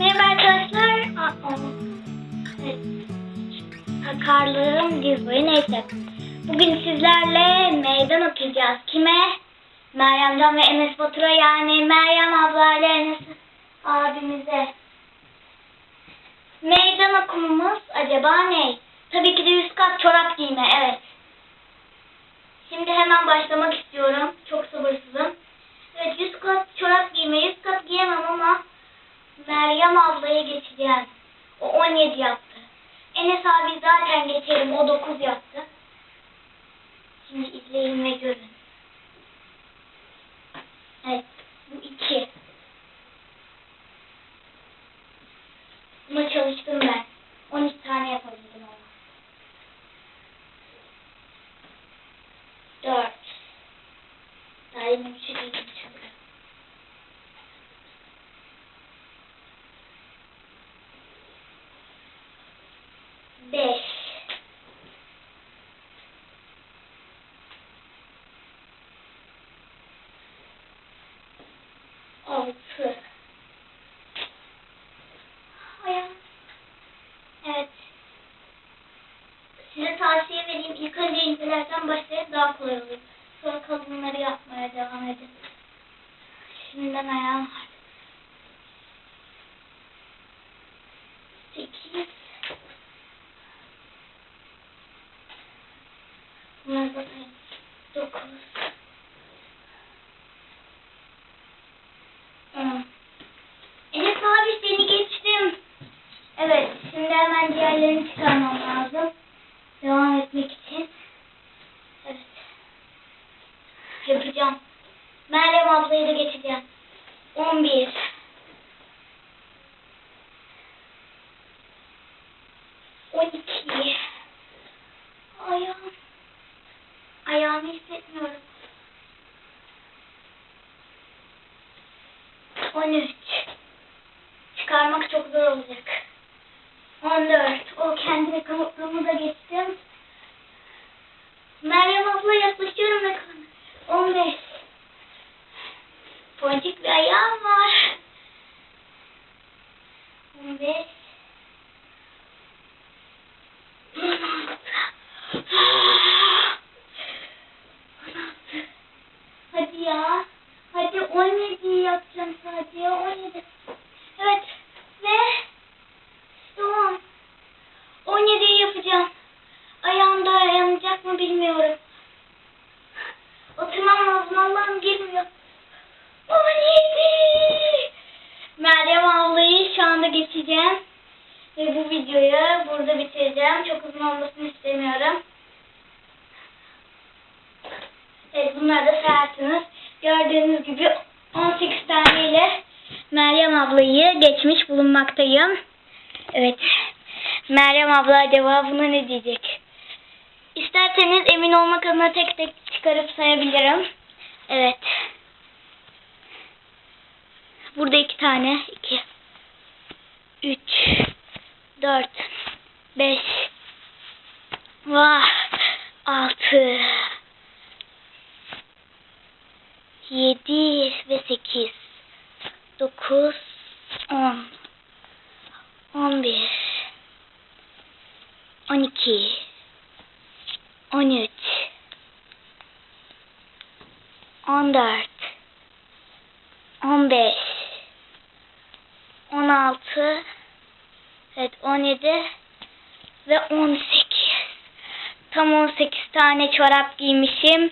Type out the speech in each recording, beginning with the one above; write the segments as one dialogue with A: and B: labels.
A: Merhaba arkadaşlar. Evet. Sakarlığım diz neyse. Bugün sizlerle meydan okuyacağız. Kime? Meryem'den ve Enes Batur'a yani Meryem abla ile Enes abimize. Meydan okumamız acaba ne? Ablaya geçeceğiz. O 17 yaptı. Enes abi zaten geçerim, o 9 yaptı. Şimdi izleyin ve görün. Evet, bu 2. Buna çalıştım ben. 12 tane yapabildim ama. 4. Daha yeni bir şey değilim çünkü. Beş. Altı. Evet. Size tavsiye vereyim. İlk önce incelerden başlayıp daha kolay olur. Sonra kalınları yapmaya devam edin. Şimdiden ayağım var. Sekiz. Bunlar zaten dokuz. On. Enes abi seni geçtim. Evet, şimdi hemen diğerlerini çıkarmam lazım. Devam etmek için. Evet. Yapacağım. Meryem ablayı da geçeceğim. 11. On iki. Ayağım. Ayağımı hissetmiyorum. On üç. Çıkarmak çok zor olacak. 14. O kendimi kanıtlığımı da geçtim. Meryem abla yaklaşıyorum ve kan- 15. Ponçik bir ayağım var. 15. 16. Hadi ya. Hadi 17 yapacağım sadece. 17. Evet. Ve Tamam. 17'yi yapacağım. Ayağım da yanacak mı bilmiyorum. Oturmam lazım. Allah'ım girmiyor. 17. Meryem ablayı şu anda geçeceğim. Ve bu videoyu burada bitireceğim. Çok uzun olmasını istemiyorum. Evet bunları da sayarsınız. Gördüğünüz gibi 18 taneyle Meryem ablayı geçmiş bulunmaktayım. Evet. Meryem abla acaba buna ne diyecek? İsterseniz emin olmak adına tek tek çıkarıp sayabilirim. Evet. Burada iki tane. iki, Üç. Dört. Beş. Vah. Altı. Yedi ve sekiz. Dokuz. On. On bir. On iki. 13 14 15 16 Evet 17 ve 18 Tam 18 tane çorap giymişim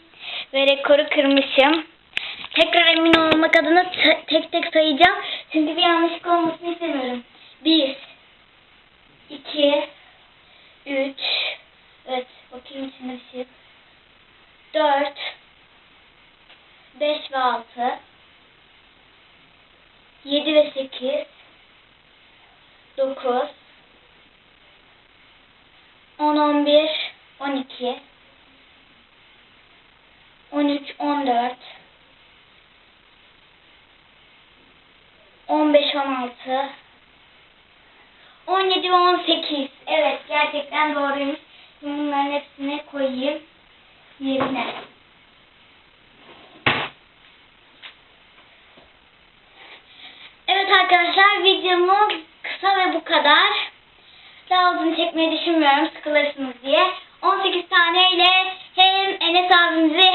A: ve rekoru kırmışım. Tekrar emin olmak adına tek tek sayacağım. Şimdi bir yanlışlık olmasını istemiyorum. 1 4 5 ve 6 7 ve 8 9 10 11 12 13 14 15 16 17 ve 18. Evet gerçekten doğruymuş. Bunların hepsini koyayım yerine. Evet arkadaşlar videomu kısa ve bu kadar. Daha uzun çekmeyi düşünmüyorum sıkılırsınız diye. 18 tane ile hem Enes abimizi